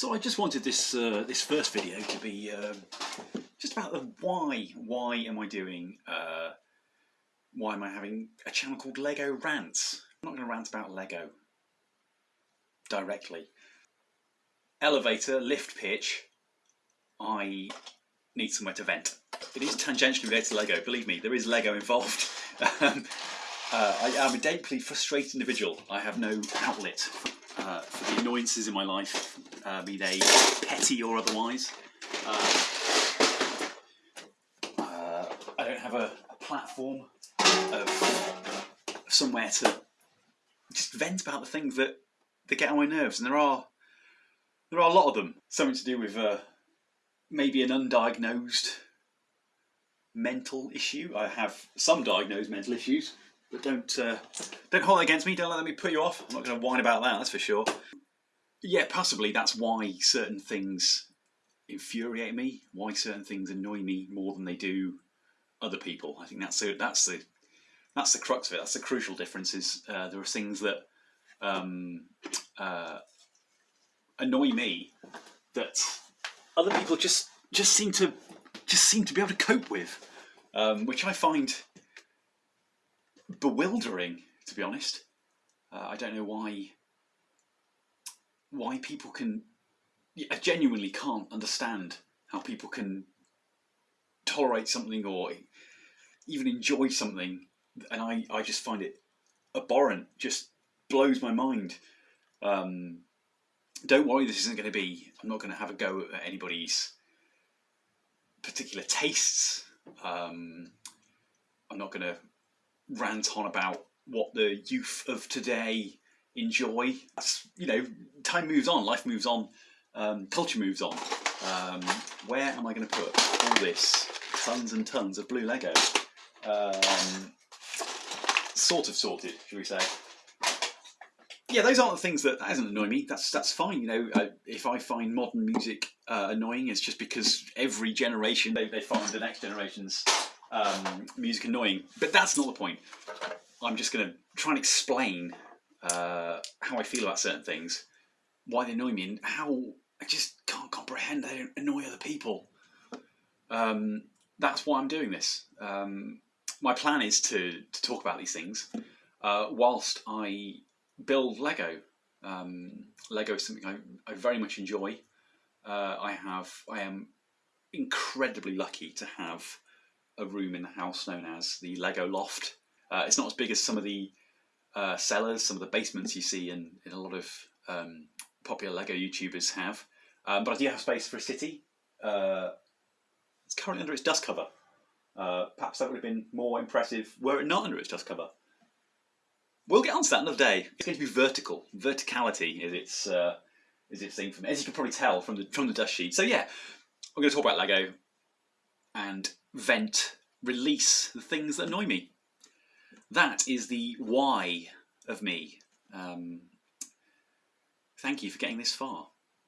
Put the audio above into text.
So I just wanted this uh, this first video to be um, just about the why. Why am I doing? Uh, why am I having a channel called Lego Rants? I'm not going to rant about Lego directly. Elevator, lift pitch. I need somewhere to vent. It is tangentially related to Lego. Believe me, there is Lego involved. um, uh, I am a deeply frustrated individual. I have no outlet uh, for the annoyances in my life, uh, be they petty or otherwise. Uh, uh, I don't have a, a platform of somewhere to just vent about the things that, that get on my nerves, and there are there are a lot of them. Something to do with uh, maybe an undiagnosed mental issue. I have some diagnosed mental issues, but don't uh, don't hold it against me. Don't let me put you off. I'm not going to whine about that. That's for sure. Yeah, possibly that's why certain things infuriate me. Why certain things annoy me more than they do other people. I think that's the that's the that's the crux of it. That's the crucial difference. Is uh, there are things that um, uh, annoy me that other people just just seem to just seem to be able to cope with, um, which I find bewildering, to be honest. Uh, I don't know why why people can. I genuinely can't understand how people can tolerate something or even enjoy something, and I, I just find it abhorrent. Just blows my mind. Um, don't worry, this isn't going to be. I'm not going to have a go at anybody's particular tastes. Um, I'm not going to rant on about what the youth of today enjoy. That's, you know, time moves on, life moves on, um, culture moves on. Um, where am I going to put all this tons and tons of blue Lego? Um, sort of sorted, should we say? Yeah, those aren't the things that, that doesn't annoy me. That's that's fine. You know, if I find modern music uh, annoying, it's just because every generation they, they find the next generation's um, music annoying. But that's not the point. I'm just going to try and explain uh, how I feel about certain things, why they annoy me, and how I just can't comprehend they annoy other people. Um, that's why I'm doing this. Um, my plan is to, to talk about these things uh, whilst I build Lego. Um, Lego is something I, I very much enjoy. Uh, I have I am incredibly lucky to have a room in the house known as the Lego Loft. Uh, it's not as big as some of the uh, cellars, some of the basements you see in, in a lot of um, popular Lego YouTubers have. Um, but I do have space for a city. Uh, it's currently under its dust cover. Uh, perhaps that would have been more impressive were it not under its dust cover. We'll get on to that another day. It's going to be vertical. Verticality is its uh, is its thing me, as you can probably tell from the from the dust sheet. So yeah, I'm going to talk about Lego and vent, release the things that annoy me. That is the why of me. Um, thank you for getting this far.